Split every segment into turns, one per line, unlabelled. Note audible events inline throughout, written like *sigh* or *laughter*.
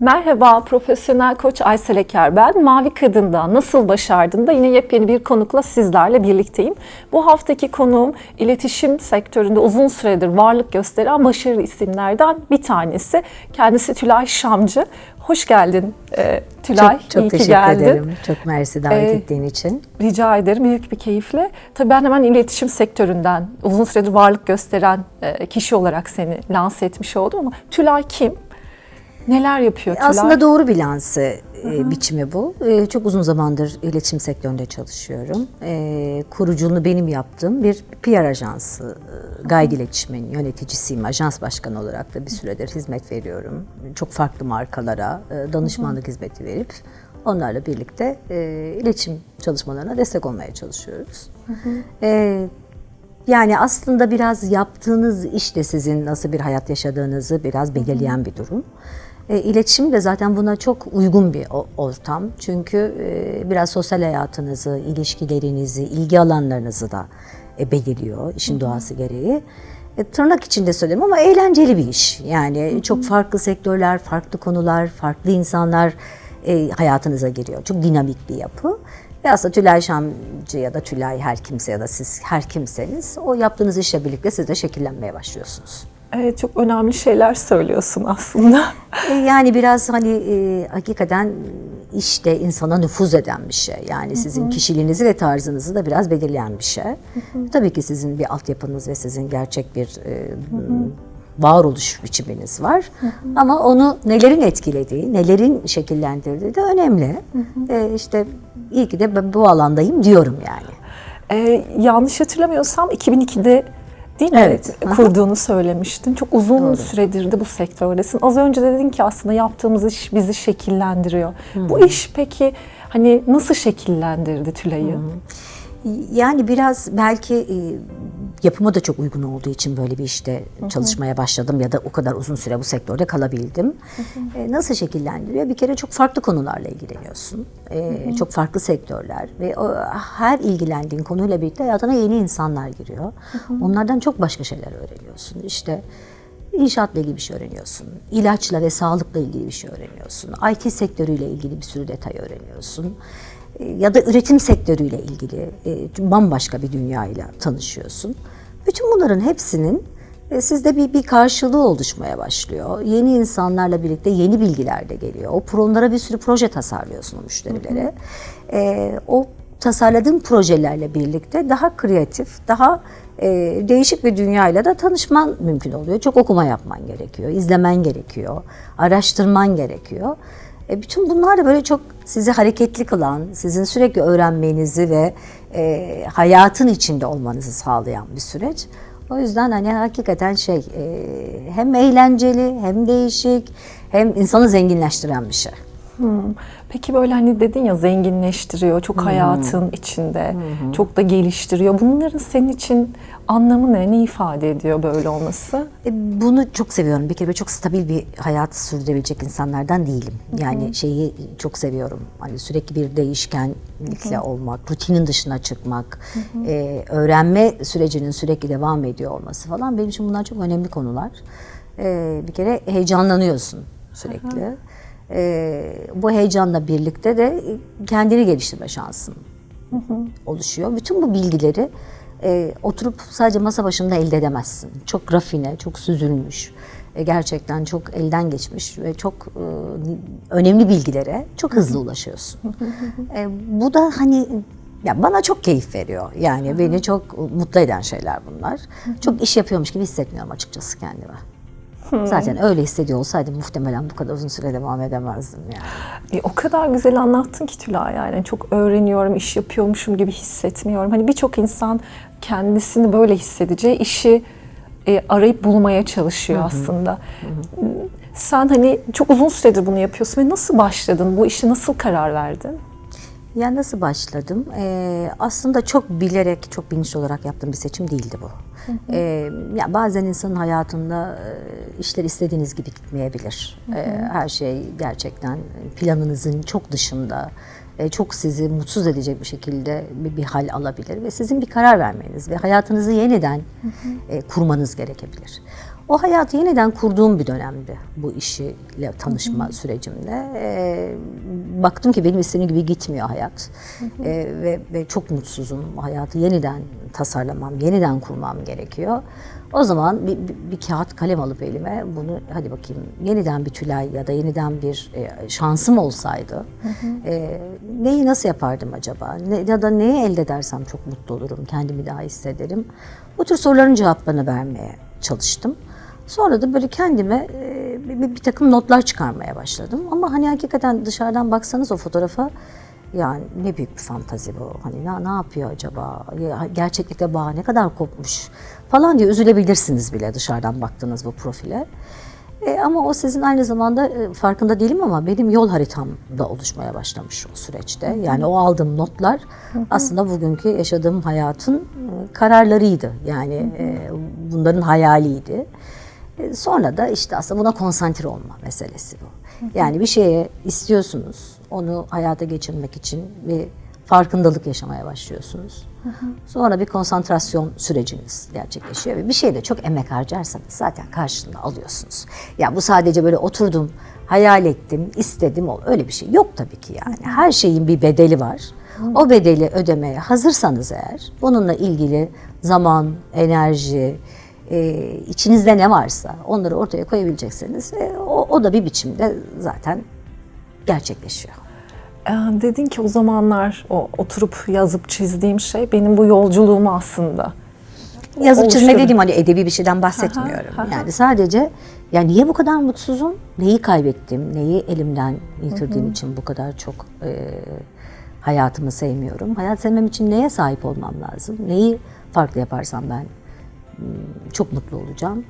Merhaba, profesyonel koç Aysel Eker ben. Mavi Kadın'da Nasıl Başardın da yine yepyeni bir konukla sizlerle birlikteyim. Bu haftaki konuğum iletişim sektöründe uzun süredir varlık gösteren başarılı isimlerden bir tanesi. Kendisi Tülay Şamcı. Hoş geldin e, Tülay.
Çok, çok
İyi
teşekkür
geldin.
ederim. Çok mersi davet
Ee,
ettiğin için.
Rica ederim büyük bir keyifle. Tabii ben hemen iletişim sektöründen uzun süredir varlık gösteren e, kişi olarak seni lanse etmiş oldum ama Tülay kim? Neler yapıyor Tülay?
Aslında doğru bir lanse e, biçimi bu. E, çok uzun zamandır iletişim sektöründe çalışıyorum. E, kuruculuğunu benim yaptığım bir PR ajansı, Guide İletişim'in yöneticisiyim. Ajans başkanı olarak da bir süredir hizmet veriyorum. Çok farklı markalara danışmanlık hizmeti verip onlarla birlikte iletişim çalışmalarına destek olmaya çalışıyoruz. E, Yani aslında biraz yaptığınız iş de sizin nasıl bir hayat yaşadığınızı biraz belirleyen bir durum. E, iletişim de zaten buna çok uygun bir ortam. Çünkü e, biraz sosyal hayatınızı, ilişkilerinizi, ilgi alanlarınızı da e, belirliyor işin doğası gereği. E, tırnak içinde söylüyorum ama eğlenceli bir iş. Yani çok farklı sektörler, farklı konular, farklı insanlar e, hayatınıza giriyor. Çok dinamik bir yapı. Ve aslında Tülay Şamcı ya da Tülay her kimse ya da siz her kimseniz o yaptığınız işle birlikte siz de şekillenmeye başlıyorsunuz.
Evet, çok önemli şeyler söylüyorsun aslında.
E, Yani biraz hani e, hakikaten işte insana nüfuz eden bir şey. Yani sizin kişiliğinizi ve tarzınızı da biraz belirleyen bir şey. Tabii ki sizin bir altyapınız ve sizin gerçek bir e, varoluş biçiminiz var. Ama onu nelerin etkilediği, nelerin şekillendirdiği de önemli. E, işte iyi ki de ben bu alandayım diyorum yani.
Ee, yanlış hatırlamıyorsam 2002'de değil mi
Evet.
Kurduğunu söylemiştin. Çok uzun
Doğru.
süredir de bu sektördesin. Az önce de dedin ki aslında yaptığımız iş bizi şekillendiriyor. Bu iş peki hani nasıl şekillendirdi Tülay'ı?
Yani biraz belki e, yapıma da çok uygun olduğu için böyle bir işte çalışmaya başladım ya da o kadar uzun süre bu sektörde kalabildim. E, Nasıl şekillendiriyor? Bir kere çok farklı konularla ilgileniyorsun. E, Çok farklı sektörler ve o, her ilgilendiğin konuyla birlikte hayatına yeni insanlar giriyor. Onlardan çok başka şeyler öğreniyorsun. İşte İnşaatla ilgili bir şey öğreniyorsun. İlaçla ve sağlıkla ilgili bir şey öğreniyorsun. IT sektörüyle ilgili bir sürü detay öğreniyorsun. Ya da üretim sektörüyle ilgili e, bambaşka bir dünyayla tanışıyorsun. Bütün bunların hepsinin e, sizde bir, bir karşılığı oluşmaya başlıyor. Yeni insanlarla birlikte yeni bilgiler de geliyor. O onlara bir sürü proje tasarlıyorsun o müşterilere. E, o tasarladığın projelerle birlikte daha kreatif, daha e, değişik bir dünyayla da tanışman mümkün oluyor. Çok okuma yapman gerekiyor, izlemen gerekiyor, araştırman gerekiyor. E, bütün bunlar da böyle çok sizi hareketli kılan, sizin sürekli öğrenmenizi ve e, hayatın içinde olmanızı sağlayan bir süreç. O yüzden hani hakikaten şey e, hem eğlenceli hem değişik hem insanı zenginleştiren bir şey.
Hmm. Peki böyle hani dedin ya zenginleştiriyor, çok hayatın içinde, çok da geliştiriyor. Bunların senin için anlamı ne? Ne ifade ediyor böyle olması?
E, Bunu çok seviyorum. Bir kere çok stabil bir hayat sürdürebilecek insanlardan değilim. Yani şeyi çok seviyorum. Hani sürekli bir değişkenlikle olmak, rutinin dışına çıkmak, e, öğrenme sürecinin sürekli devam ediyor olması falan benim için bunlar çok önemli konular. E, bir kere heyecanlanıyorsun sürekli. E, bu heyecanla birlikte de kendini geliştirme şansın oluşuyor. Bütün bu bilgileri e, oturup sadece masa başında elde edemezsin. Çok rafine, çok süzülmüş, e, gerçekten çok elden geçmiş ve çok e, önemli bilgilere çok hızlı ulaşıyorsun. E, bu da hani ya bana çok keyif veriyor. Yani beni çok mutlu eden şeyler bunlar. Çok iş yapıyormuş gibi hissetmiyorum açıkçası kendime. Zaten öyle hissediyor olsaydım muhtemelen bu kadar uzun süre devam edemezdim yani.
E, o kadar güzel anlattın ki Tülay yani çok öğreniyorum, iş yapıyormuşum gibi hissetmiyorum. Hani birçok insan kendisini böyle hissedeceği işi e, arayıp bulmaya çalışıyor aslında. Sen hani çok uzun süredir bunu yapıyorsun ve nasıl başladın? Bu işe nasıl karar verdin?
Ya nasıl başladım? Ee, aslında çok bilerek, çok bilinçli olarak yaptığım bir seçim değildi bu. Ee, ya bazen insanın hayatında e, işler istediğiniz gibi gitmeyebilir. Ee, her şey gerçekten planınızın çok dışında, çok sizi mutsuz edecek bir şekilde bir, bir hal alabilir ve sizin bir karar vermeniz ve hayatınızı yeniden e, kurmanız gerekebilir. O hayatı yeniden kurduğum bir dönemdi bu işiyle tanışma sürecimde. Ee, baktım ki benim istediğim gibi gitmiyor hayat Ee, ve, ve çok mutsuzum. Hayatı yeniden tasarlamam, yeniden kurmam gerekiyor. O zaman bir, bir, bir kağıt kalem alıp elime bunu hadi bakayım yeniden bir tülay ya da yeniden bir e, şansım olsaydı e, neyi nasıl yapardım acaba? Ne, ya da neyi elde edersem çok mutlu olurum, kendimi daha hissederim. Bu tür soruların cevaplarını vermeye çalıştım. Sonra da böyle kendime e, bir, bir, takım notlar çıkarmaya başladım. Ama hani hakikaten dışarıdan baksanız o fotoğrafa yani ne büyük bir fantazi bu. Hani ne, ne yapıyor acaba? Ya, gerçeklikte bağ ne kadar kopmuş falan diye üzülebilirsiniz bile dışarıdan baktığınız bu profile. E, ama o sizin aynı zamanda e, farkında değilim ama benim yol haritamda oluşmaya başlamış o süreçte. Yani o aldığım notlar aslında bugünkü yaşadığım hayatın e, kararlarıydı. Yani e, bunların hayaliydi. E, Sonra da işte aslında buna konsantre olma meselesi bu. Yani bir şeye istiyorsunuz, onu hayata geçirmek için bir farkındalık yaşamaya başlıyorsunuz. Sonra bir konsantrasyon süreciniz gerçekleşiyor ve bir şeyde çok emek harcarsanız zaten karşılığını alıyorsunuz. Ya bu sadece böyle oturdum, hayal ettim, istedim, ol- öyle bir şey yok tabii ki yani. Her şeyin bir bedeli var. O bedeli ödemeye hazırsanız eğer, bununla ilgili zaman, enerji, e, içinizde ne varsa onları ortaya koyabilecekseniz e, o, o da bir biçimde zaten gerçekleşiyor.
Ee, dedin ki o zamanlar o oturup yazıp çizdiğim şey benim bu yolculuğumu aslında.
Yazıp çizme dediğim hani edebi bir şeyden bahsetmiyorum.
Aha, aha.
Yani sadece yani niye bu kadar mutsuzum? Neyi kaybettim? Neyi elimden yitirdiğim için bu kadar çok e, hayatımı sevmiyorum? Hayat sevmem için neye sahip olmam lazım? Neyi farklı yaparsam ben hmm, çok mutlu olacağım?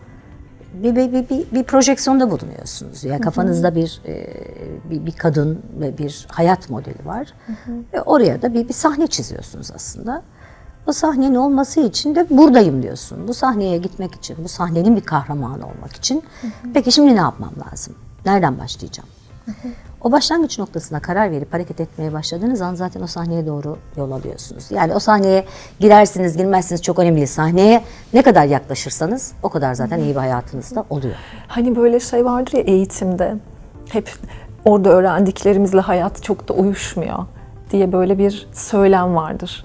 Bir, bir, bir, bir, bir projeksiyonda bulunuyorsunuz. Ya kafanızda bir, e, bir bir kadın ve bir hayat modeli var. Ve oraya da bir, bir sahne çiziyorsunuz aslında. O sahnenin olması için de buradayım diyorsun. Bu sahneye gitmek için, bu sahnenin bir kahramanı olmak için. Peki şimdi ne yapmam lazım? Nereden başlayacağım? O başlangıç noktasına karar verip hareket etmeye başladığınız an zaten o sahneye doğru yol alıyorsunuz. Yani o sahneye girersiniz, girmezsiniz çok önemli değil. Sahneye ne kadar yaklaşırsanız o kadar zaten iyi bir hayatınızda oluyor.
Hani böyle şey vardır ya eğitimde hep orada öğrendiklerimizle hayat çok da uyuşmuyor diye böyle bir söylem vardır.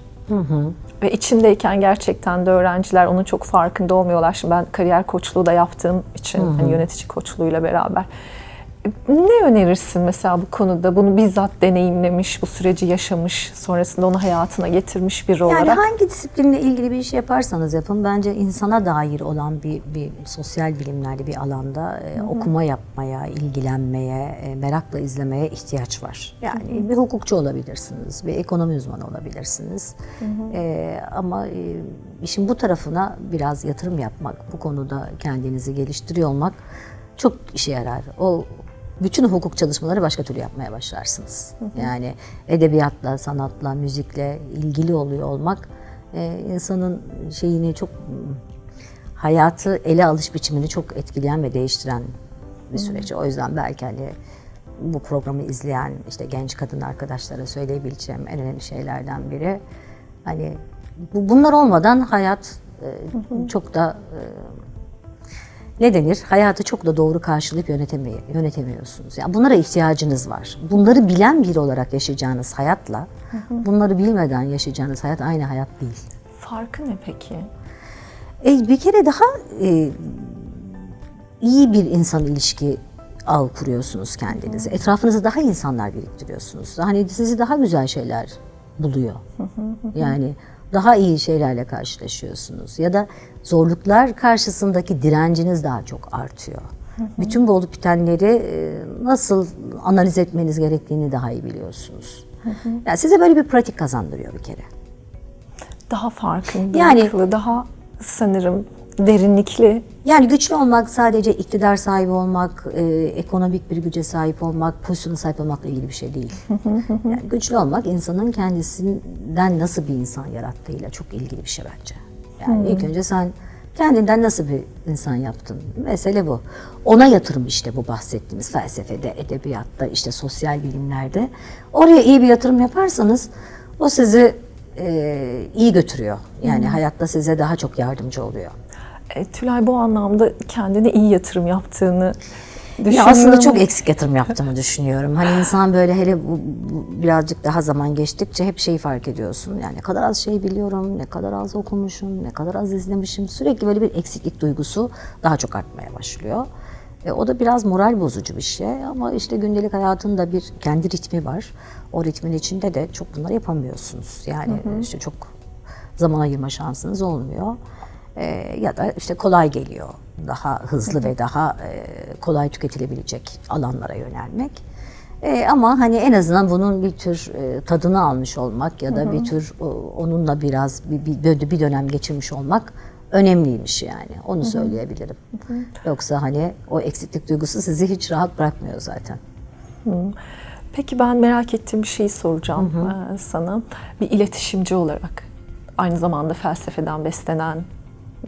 Ve içindeyken gerçekten de öğrenciler onun çok farkında olmuyorlar. Şimdi ben kariyer koçluğu da yaptığım için hani yönetici koçluğuyla beraber. Ne önerirsin mesela bu konuda? Bunu bizzat deneyimlemiş, bu süreci yaşamış, sonrasında onu hayatına getirmiş biri
Yani
olarak.
hangi disiplinle ilgili bir iş yaparsanız yapın bence insana dair olan bir, bir sosyal bilimlerde bir alanda e, okuma yapmaya, ilgilenmeye, e, merakla izlemeye ihtiyaç var. Yani bir hukukçu olabilirsiniz, bir ekonomi uzmanı olabilirsiniz. E, ama e, işin bu tarafına biraz yatırım yapmak, bu konuda kendinizi geliştiriyor olmak çok işe yarar. O bütün hukuk çalışmaları başka türlü yapmaya başlarsınız. Yani edebiyatla, sanatla, müzikle ilgili oluyor olmak e, insanın şeyini çok hayatı ele alış biçimini çok etkileyen ve değiştiren bir süreç. O yüzden belki hani bu programı izleyen işte genç kadın arkadaşlara söyleyebileceğim en önemli şeylerden biri hani bu, bunlar olmadan hayat e, çok da e, ne denir? Hayatı çok da doğru karşılayıp yönetemiyor, yönetemiyorsunuz. Yani bunlara ihtiyacınız var. Bunları bilen biri olarak yaşayacağınız hayatla, bunları bilmeden yaşayacağınız hayat aynı hayat değil.
Farkı ne peki?
E, bir kere daha e, iyi bir insan ilişki ağ kuruyorsunuz kendinize. Etrafınızda daha insanlar biriktiriyorsunuz. Hani sizi daha güzel şeyler buluyor. Yani daha iyi şeylerle karşılaşıyorsunuz. Ya da zorluklar karşısındaki direnciniz daha çok artıyor. Bütün bu olup bitenleri e, nasıl analiz etmeniz gerektiğini daha iyi biliyorsunuz. Yani size böyle bir pratik kazandırıyor bir kere.
Daha farkındalıklı,
Yani-
daha sanırım derinlikli
Yani güçlü olmak sadece iktidar sahibi olmak, e, ekonomik bir güce sahip olmak, pozisyona sahip olmakla ilgili bir şey değil. *laughs* yani güçlü olmak insanın kendisinden nasıl bir insan yarattığıyla çok ilgili bir şey bence. Yani ilk önce sen kendinden nasıl bir insan yaptın? Mesele bu. Ona yatırım işte bu bahsettiğimiz felsefede, edebiyatta, işte sosyal bilimlerde. Oraya iyi bir yatırım yaparsanız o sizi e, iyi götürüyor. Yani hayatta size daha çok yardımcı oluyor.
E, Tülay bu anlamda kendine iyi yatırım yaptığını
Ya aslında çok eksik yatırım yaptığımı düşünüyorum. Hani insan böyle hele bu, bu birazcık daha zaman geçtikçe hep şeyi fark ediyorsun. Yani ne kadar az şey biliyorum, ne kadar az okumuşum, ne kadar az izlemişim. Sürekli böyle bir eksiklik duygusu daha çok artmaya başlıyor. E, o da biraz moral bozucu bir şey ama işte gündelik hayatın da bir kendi ritmi var. O ritmin içinde de çok bunları yapamıyorsunuz. Yani işte çok zaman ayırma şansınız olmuyor. Ee, ya da işte kolay geliyor. Daha hızlı ve daha e, kolay tüketilebilecek alanlara yönelmek. Ee, ama hani en azından bunun bir tür e, tadını almış olmak ya da bir tür o, onunla biraz bir, bir, bir dönem geçirmiş olmak önemliymiş yani. Onu söyleyebilirim. Yoksa hani o eksiklik duygusu sizi hiç rahat bırakmıyor zaten.
Peki ben merak ettiğim bir şeyi soracağım e, sana. Bir iletişimci olarak aynı zamanda felsefeden beslenen,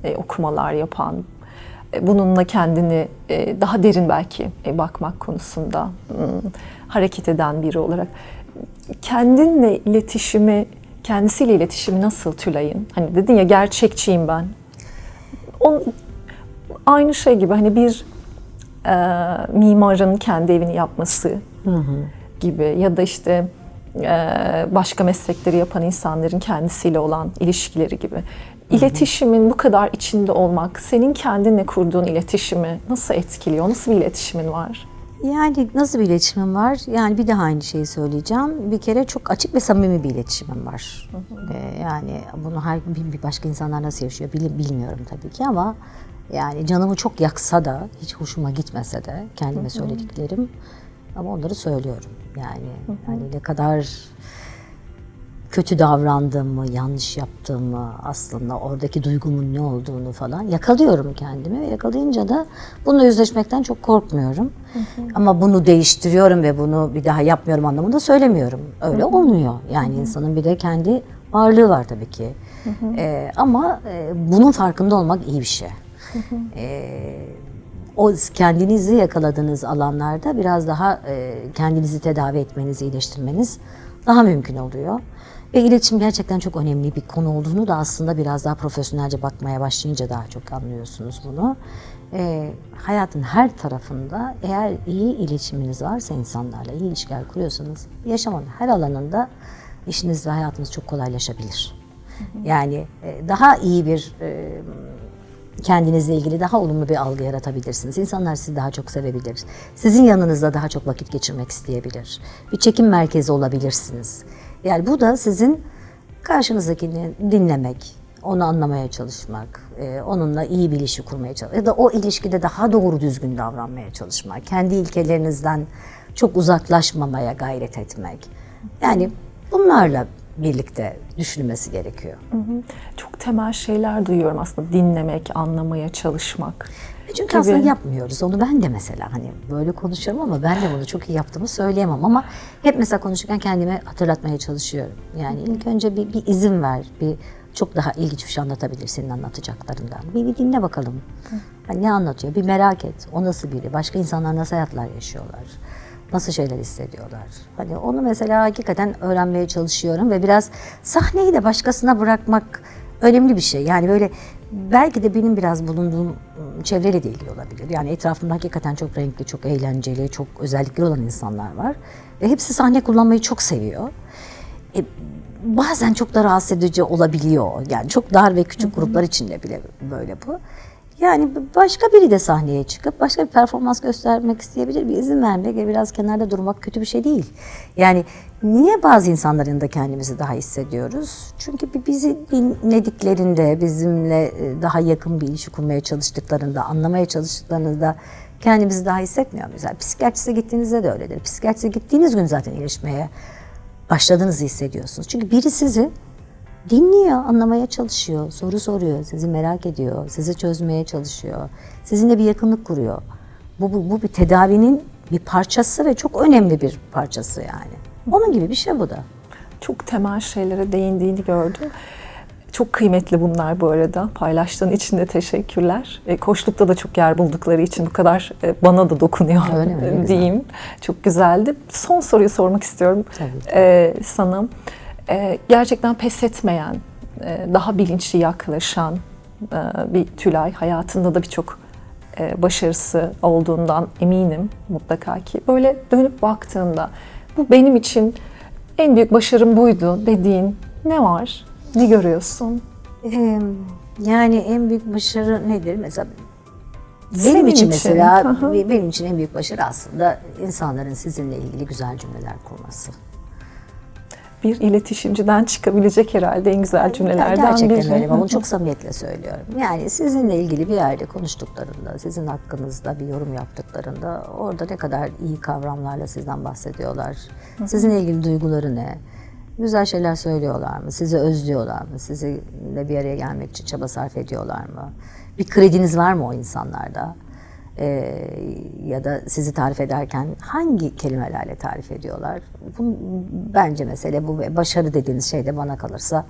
e, okumalar yapan, e, bununla kendini e, daha derin belki e, bakmak konusunda hmm, hareket eden biri olarak kendinle iletişimi, kendisiyle iletişimi nasıl Tülay'ın? Hani dedin ya gerçekçiyim ben. On, aynı şey gibi hani bir e, mimarın kendi evini yapması gibi ya da işte e, başka meslekleri yapan insanların kendisiyle olan ilişkileri gibi. İletişimin bu kadar içinde olmak, senin kendinle kurduğun iletişimi nasıl etkiliyor? Nasıl bir iletişimin var?
Yani nasıl bir iletişimim var? Yani bir daha aynı şeyi söyleyeceğim. Bir kere çok açık ve samimi bir iletişimim var. Ee, yani bunu her bir başka insanlar nasıl yaşıyor bil- bilmiyorum tabii ki ama yani canımı çok yaksa da hiç hoşuma gitmese de kendime söylediklerim ama onları söylüyorum. Yani yani ne kadar kötü davrandığımı, yanlış yaptığımı aslında oradaki duygumun ne olduğunu falan yakalıyorum kendimi ve yakalayınca da bununla yüzleşmekten çok korkmuyorum. Ama bunu değiştiriyorum ve bunu bir daha yapmıyorum anlamında söylemiyorum. Öyle olmuyor. Yani insanın bir de kendi varlığı var tabii ki. Ee, ama e, bunun farkında olmak iyi bir şey. Ee, o kendinizi yakaladığınız alanlarda biraz daha e, kendinizi tedavi etmeniz, iyileştirmeniz daha mümkün oluyor. Ve iletişim gerçekten çok önemli bir konu olduğunu da aslında biraz daha profesyonelce bakmaya başlayınca daha çok anlıyorsunuz bunu. E, hayatın her tarafında eğer iyi iletişiminiz varsa insanlarla, iyi ilişkiler kuruyorsanız yaşamın her alanında işiniz ve hayatınız çok kolaylaşabilir. Yani e, daha iyi bir e, kendinizle ilgili daha olumlu bir algı yaratabilirsiniz. İnsanlar sizi daha çok sevebilir. Sizin yanınızda daha çok vakit geçirmek isteyebilir. Bir çekim merkezi olabilirsiniz. Yani bu da sizin karşınızdakini dinlemek, onu anlamaya çalışmak, e, onunla iyi bir ilişki kurmaya çalışmak ya da o ilişkide daha doğru düzgün davranmaya çalışmak, kendi ilkelerinizden çok uzaklaşmamaya gayret etmek. Yani bunlarla birlikte düşünülmesi gerekiyor.
Çok temel şeyler duyuyorum aslında dinlemek, anlamaya çalışmak.
Çünkü
gibi.
aslında yapmıyoruz. Onu ben de mesela hani böyle konuşuyorum ama ben de bunu çok iyi yaptığımı söyleyemem ama hep mesela konuşurken kendime hatırlatmaya çalışıyorum. Yani ilk önce bir, bir izin ver, bir çok daha ilginç bir şey anlatabilir senin anlatacaklarından. Bir, bir dinle bakalım. Hani ne anlatıyor? Bir merak et. O nasıl biri? Başka insanlar nasıl hayatlar yaşıyorlar? Nasıl şeyler hissediyorlar? Hani onu mesela hakikaten öğrenmeye çalışıyorum ve biraz sahneyi de başkasına bırakmak önemli bir şey. Yani böyle belki de benim biraz bulunduğum ıı, çevreyle de ilgili olabilir. Yani etrafımda hakikaten çok renkli, çok eğlenceli, çok özellikleri olan insanlar var. Ve hepsi sahne kullanmayı çok seviyor. E, bazen çok da rahatsız edici olabiliyor. Yani çok dar ve küçük gruplar içinde bile böyle bu. Yani başka biri de sahneye çıkıp başka bir performans göstermek isteyebilir. Bir izin vermek ve biraz kenarda durmak kötü bir şey değil. Yani niye bazı insanların da kendimizi daha hissediyoruz? Çünkü bi- bizi dinlediklerinde, bizimle e, daha yakın bir ilişki kurmaya çalıştıklarında, anlamaya çalıştıklarında kendimizi daha hissetmiyor muyuz? Yani psikiyatriste gittiğinizde de öyledir. Psikiyatriste gittiğiniz gün zaten iyileşmeye başladığınızı hissediyorsunuz. Çünkü biri sizi dinliyor, anlamaya çalışıyor, soru soruyor, sizi merak ediyor, sizi çözmeye çalışıyor, sizinle bir yakınlık kuruyor. Bu, bu, bu bir tedavinin bir parçası ve çok önemli bir parçası yani. Onun gibi bir şey bu da.
Çok temel şeylere değindiğini gördüm. Çok kıymetli bunlar bu arada. Paylaştığın için de teşekkürler. E, koçlukta da çok yer buldukları için bu kadar e, bana da dokunuyor
Öyle mi? Güzel.
diyeyim. Çok güzeldi. Son soruyu sormak istiyorum
Tabii
e, sana. E, gerçekten pes etmeyen, e, daha bilinçli yaklaşan e, bir Tülay. Hayatında da birçok e, başarısı olduğundan eminim mutlaka ki. Böyle dönüp baktığında bu benim için en büyük başarım buydu dediğin ne var? Ne görüyorsun?
Ee, yani en büyük başarı nedir? Mesela benim
Senin
için,
için,
mesela
hı.
benim için en büyük başarı aslında insanların sizinle ilgili güzel cümleler kurması.
Bir iletişimciden çıkabilecek herhalde en güzel cümlelerden
Gerçekten
biri.
öyle. Ben bunu çok samimiyetle söylüyorum. Yani sizinle ilgili bir yerde konuştuklarında, sizin hakkınızda bir yorum yaptıklarında orada ne kadar iyi kavramlarla sizden bahsediyorlar. Sizinle ilgili duyguları ne? Güzel şeyler söylüyorlar mı? Sizi özlüyorlar mı? Sizinle bir araya gelmek için çaba sarf ediyorlar mı? Bir krediniz var mı o insanlarda? Ee, ya da sizi tarif ederken hangi kelimelerle tarif ediyorlar? Bu, bence mesele bu ve başarı dediğiniz şey de bana kalırsa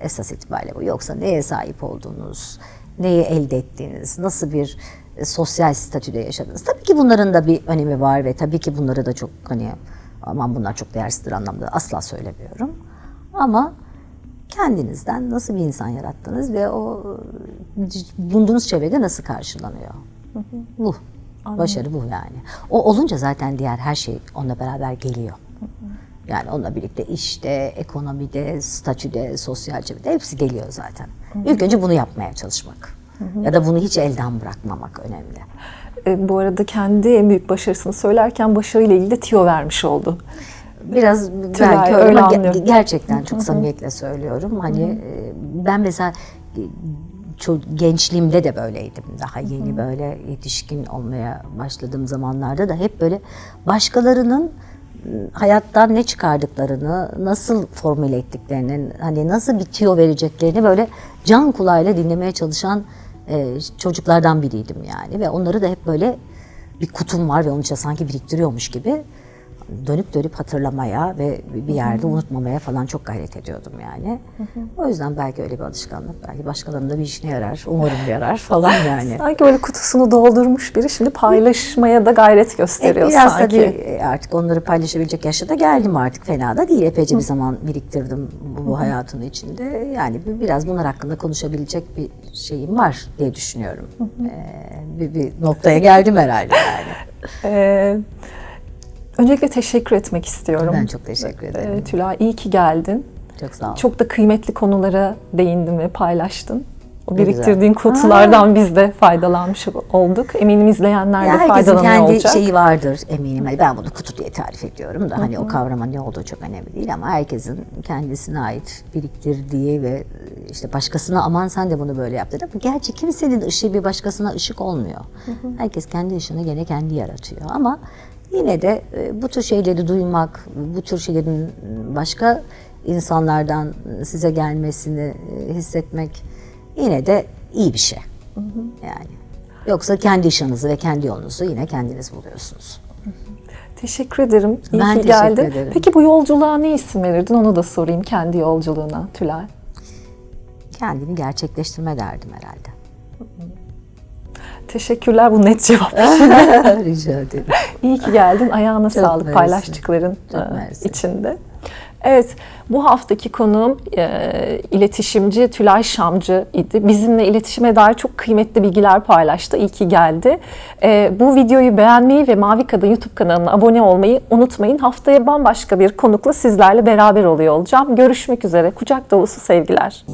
esas itibariyle bu. Yoksa neye sahip olduğunuz, neyi elde ettiğiniz, nasıl bir e, sosyal statüde yaşadınız. Tabii ki bunların da bir önemi var ve tabii ki bunları da çok hani aman bunlar çok değersizdir anlamda asla söylemiyorum. Ama kendinizden nasıl bir insan yarattınız ve o e, bulunduğunuz çevrede nasıl karşılanıyor? Bu. Başarı bu yani. O olunca zaten diğer her şey onunla beraber geliyor. Yani onunla birlikte işte, ekonomide, statüde, sosyal çevrede hepsi geliyor zaten. İlk önce bunu yapmaya çalışmak. Ya da bunu hiç elden bırakmamak önemli.
E, bu arada kendi en büyük başarısını söylerken başarıyla ilgili de tiyo vermiş oldu.
Biraz
Tülay,
belki
öyle
ama
anlıyorum.
gerçekten çok samimiyetle söylüyorum. Hani e, ben mesela gençliğimde de böyleydim. Daha yeni böyle yetişkin olmaya başladığım zamanlarda da hep böyle başkalarının e, hayattan ne çıkardıklarını, nasıl formüle ettiklerini, hani nasıl bir tüyo vereceklerini böyle can kulağıyla dinlemeye çalışan çocuklardan biriydim yani. Ve onları da hep böyle bir kutum var ve onun içine sanki biriktiriyormuş gibi dönüp dönüp hatırlamaya ve bir yerde unutmamaya falan çok gayret ediyordum yani. O yüzden belki öyle bir alışkanlık, belki başkalarının da bir işine yarar, umarım yarar falan *laughs* yani.
Sanki böyle kutusunu doldurmuş biri şimdi paylaşmaya da gayret gösteriyor
E, biraz
sanki.
tabii artık onları paylaşabilecek yaşa da geldim artık fena da değil. Epeyce bir zaman biriktirdim bu, bu hayatın içinde. Yani bir- biraz bunlar hakkında konuşabilecek bir şeyim var diye düşünüyorum. Ee, bir, bir noktaya geldim herhalde yani.
Ee, *laughs* öncelikle teşekkür etmek istiyorum.
Ben çok teşekkür ederim.
Ee, Tülay iyi ki geldin.
Çok sağ ol.
Çok da kıymetli konulara değindin ve paylaştın. O biriktirdiğin kutulardan biz de faydalanmış olduk. Eminim izleyenler
Ya
de
herkesin
faydalanıyor
kendi
olacak.
şeyi vardır eminim. Hani ben bunu kutu diye tarif ediyorum da hani o kavrama ne olduğu çok önemli değil ama herkesin kendisine ait biriktirdiği ve işte başkasına aman sen de bunu böyle yap dedi. Ama gerçi kimsenin ışığı bir başkasına ışık olmuyor. Herkes kendi ışığını gene kendi yaratıyor ama yine de e, bu tür şeyleri duymak, bu tür şeylerin başka insanlardan size gelmesini e, hissetmek yine de iyi bir şey. Yani. Yoksa kendi ışığınızı ve kendi yolunuzu yine kendiniz buluyorsunuz.
Teşekkür ederim. İyi
Ben
ki geldin.
ederim.
Peki bu yolculuğa ne isim verirdin? Onu da sorayım kendi yolculuğuna Tülay.
Kendini gerçekleştirme derdim herhalde.
Teşekkürler bu net cevap. *laughs*
Rica ederim.
İyi ki geldin. Ayağına sağlık
mersi.
paylaştıkların
Çok
e, içinde. Evet, bu haftaki konuğum e, iletişimci Tülay Şamcı idi. Bizimle iletişime dair çok kıymetli bilgiler paylaştı. İyi ki geldi. E, bu videoyu beğenmeyi ve Mavi Kadın YouTube kanalına abone olmayı unutmayın. Haftaya bambaşka bir konukla sizlerle beraber oluyor olacağım. Görüşmek üzere. Kucak dolusu sevgiler.